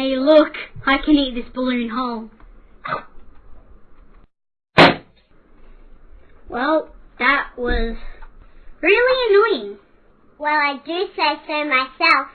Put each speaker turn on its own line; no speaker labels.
Hey, look, I can eat this balloon whole. Well, that was really annoying.
Well, I do say so myself.